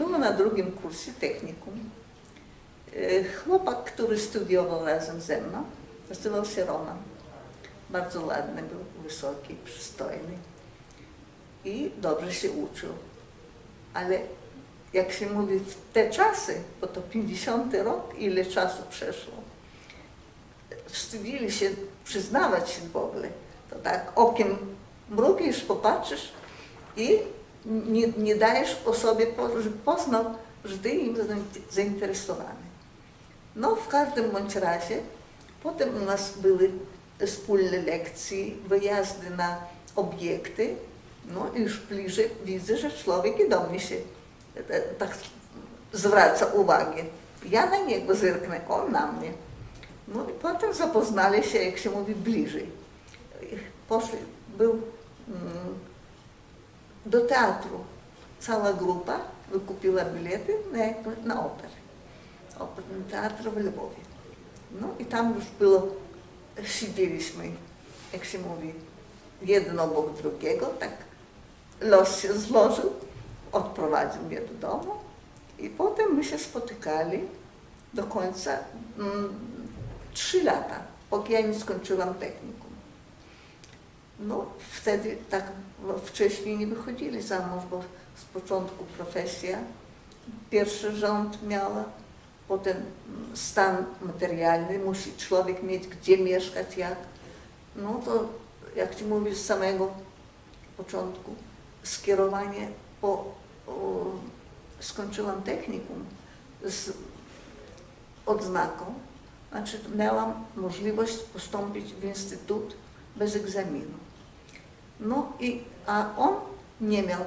Było na drugim kursie technikum. E, Chłopak, który studiował razem ze mną, nazywał się Roman. Bardzo ładny był, wysoki, przystojny i dobrze się uczył. Ale jak się mówi w te czasy, bo to 50 rok, ile czasu przeszło, wstydzili się przyznawać się w ogóle. To tak okiem mrugisz, popatrzysz i nie, nie dajesz osobie, żeby poznał, że ty im zain- zainteresowany. No w każdym bądź razie, potem u nas były wspólne lekcje, wyjazdy na obiekty, no i już bliżej widzę, że człowiek i do mnie się e, tak zwraca uwagę. Ja na niego zerknę, on na mnie. No i potem zapoznali się, jak się mówi, bliżej. Poszli, był mm, do teatru cała grupa, wykupiła bilety na, jak- na operę. Operny teatr w Lwowie. No i tam już było, siedzieliśmy, jak się mówi, jeden obok drugiego, tak los się złożył, odprowadził mnie do domu i potem my się spotykali do końca mm, trzy lata, póki ja nie skończyłam technikum. No wtedy tak no, wcześniej nie wychodzili za mąż, bo z początku profesja, pierwszy rząd miała, potem stan materialny, musi człowiek mieć gdzie mieszkać, jak. No to jak ci mówisz z samego początku, skierowanie po, o, skończyłam technikum z odznaką, znaczy miałam możliwość postąpić w instytut bez egzaminu. No i, a on nie miał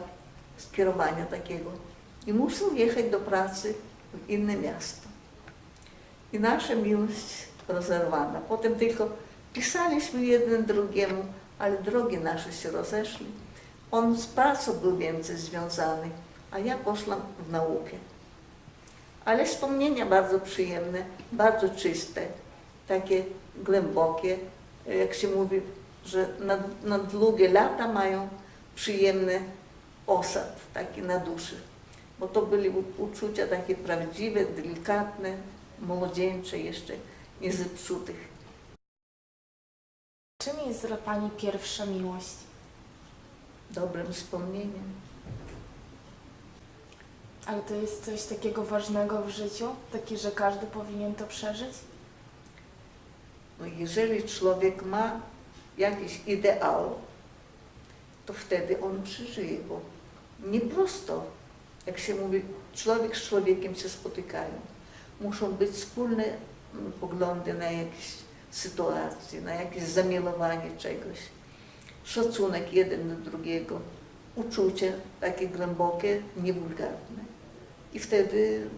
skierowania takiego i musiał jechać do pracy w inne miasto. I nasza miłość rozerwana. Potem tylko pisaliśmy jeden drugiemu, ale drogi nasze się rozeszli. On z pracą był więcej związany, a ja poszłam w naukę. Ale wspomnienia bardzo przyjemne, bardzo czyste, takie głębokie, jak się mówi, że na, na długie lata mają przyjemny osad taki na duszy. Bo to były u- uczucia takie prawdziwe, delikatne, młodzieńcze jeszcze, nie zepsutych. Czym jest dla Pani pierwsza miłość? Dobrym wspomnieniem. Ale to jest coś takiego ważnego w życiu? Takie, że każdy powinien to przeżyć? No, jeżeli człowiek ma jakiś ideał, to wtedy on przeżyje, bo nie prosto, jak się mówi, człowiek z człowiekiem się spotykają. Muszą być wspólne mm, poglądy na jakieś sytuacje, na jakieś zamiłowanie czegoś, szacunek jeden do drugiego, uczucie takie głębokie, niewulgarne. I wtedy mm,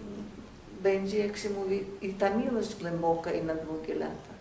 będzie, jak się mówi, i ta miłość głęboka i na długie lata.